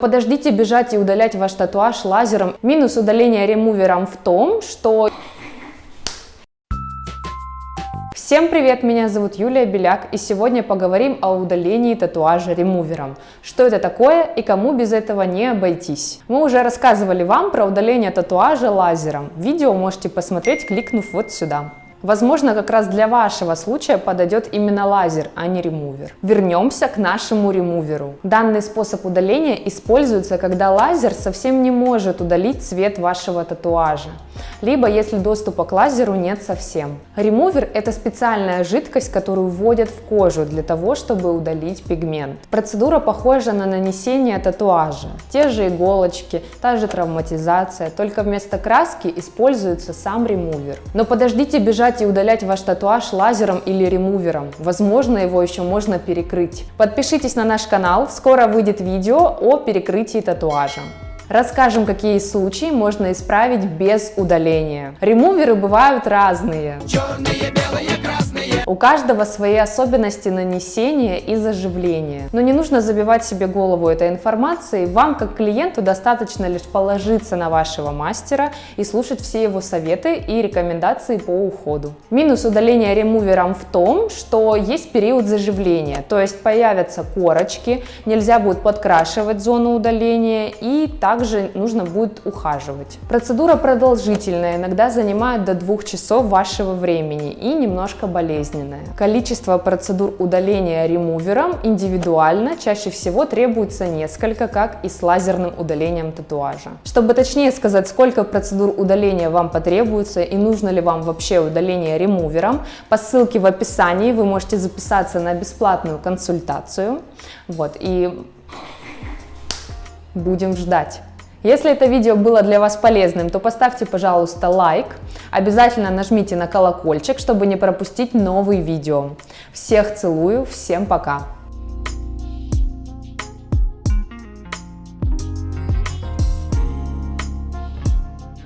Подождите бежать и удалять ваш татуаж лазером. Минус удаления ремувером в том, что... Всем привет, меня зовут Юлия Беляк, и сегодня поговорим о удалении татуажа ремувером. Что это такое и кому без этого не обойтись. Мы уже рассказывали вам про удаление татуажа лазером. Видео можете посмотреть, кликнув вот сюда. Возможно, как раз для вашего случая подойдет именно лазер, а не ремувер. Вернемся к нашему ремуверу. Данный способ удаления используется, когда лазер совсем не может удалить цвет вашего татуажа, либо если доступа к лазеру нет совсем. Ремувер – это специальная жидкость, которую вводят в кожу для того, чтобы удалить пигмент. Процедура похожа на нанесение татуажа. Те же иголочки, та же травматизация, только вместо краски используется сам ремувер. Но подождите бежать Убирать и удалять ваш татуаж лазером или ремувером. Возможно, его еще можно перекрыть. Подпишитесь на наш канал, скоро выйдет видео о перекрытии татуажа. Расскажем, какие случаи можно исправить без удаления. Ремуверы бывают разные. Черные, у каждого свои особенности нанесения и заживления. Но не нужно забивать себе голову этой информацией. Вам, как клиенту, достаточно лишь положиться на вашего мастера и слушать все его советы и рекомендации по уходу. Минус удаления ремувером в том, что есть период заживления, то есть появятся корочки, нельзя будет подкрашивать зону удаления и также нужно будет ухаживать. Процедура продолжительная, иногда занимает до двух часов вашего времени и немножко болезненная. Количество процедур удаления ремувером индивидуально, чаще всего требуется несколько, как и с лазерным удалением татуажа. Чтобы точнее сказать, сколько процедур удаления вам потребуется и нужно ли вам вообще удаление ремувером, по ссылке в описании вы можете записаться на бесплатную консультацию. Вот, и будем ждать. Если это видео было для вас полезным, то поставьте, пожалуйста, лайк. Обязательно нажмите на колокольчик, чтобы не пропустить новые видео. Всех целую, всем пока!